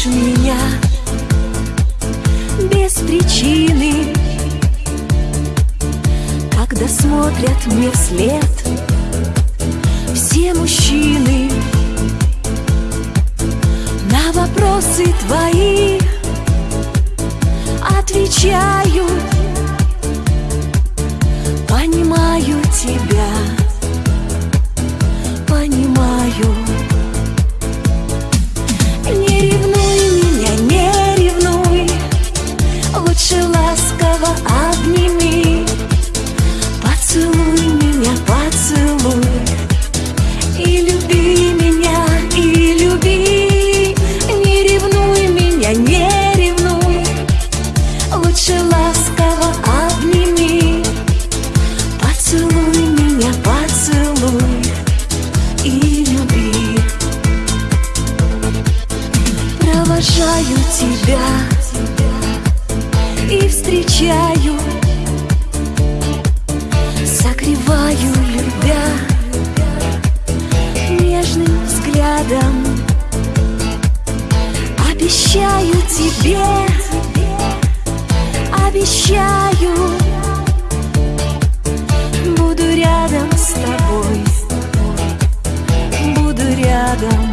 любишь меня без причины. Когда смотрят мне вслед все мужчины На вопросы твои тебя И встречаю. Согреваю, любя Нежным взглядом. Обещаю тебе Обещаю. Буду рядом с тобой Буду рядом.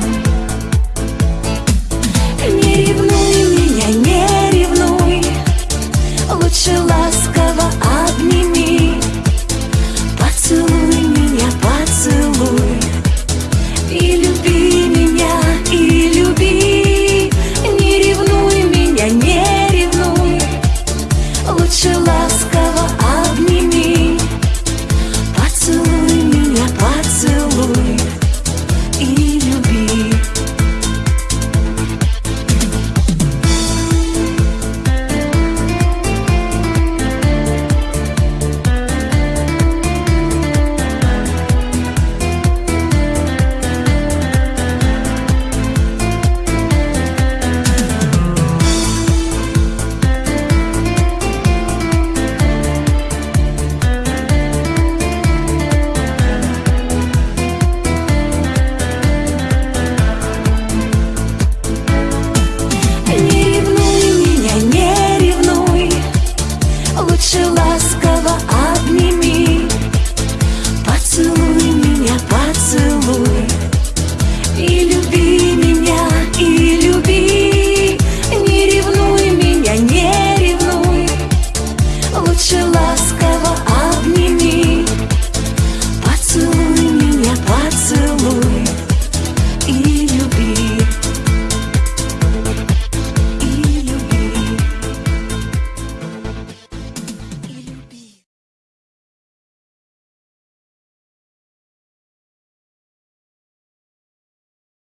лучше ласково обними. Поцелуй меня, поцелуй. И люби меня, и люби. Не ревнуй меня, не ревнуй. Лучше ласково обними. Поцелуй меня, поцелуй.